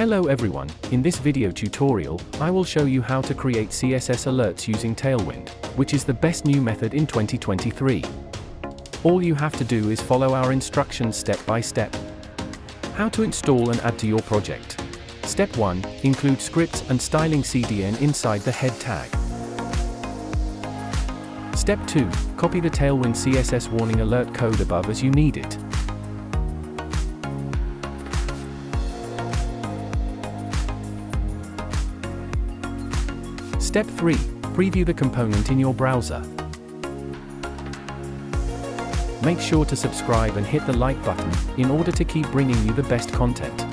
Hello everyone, in this video tutorial, I will show you how to create CSS alerts using Tailwind, which is the best new method in 2023. All you have to do is follow our instructions step by step. How to install and add to your project. Step 1, include scripts and styling CDN inside the head tag. Step 2, copy the Tailwind CSS warning alert code above as you need it. Step 3. Preview the component in your browser. Make sure to subscribe and hit the like button, in order to keep bringing you the best content.